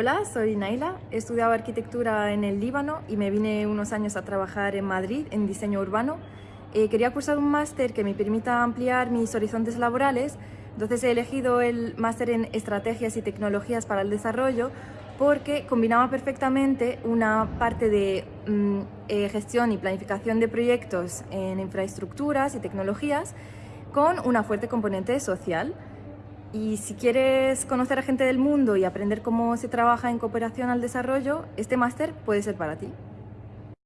Hola, soy Naila. He estudiado arquitectura en el Líbano y me vine unos años a trabajar en Madrid en diseño urbano. Eh, quería cursar un máster que me permita ampliar mis horizontes laborales, entonces he elegido el máster en estrategias y tecnologías para el desarrollo porque combinaba perfectamente una parte de mm, eh, gestión y planificación de proyectos en infraestructuras y tecnologías con una fuerte componente social. Y si quieres conocer a gente del mundo y aprender cómo se trabaja en cooperación al desarrollo, este máster puede ser para ti.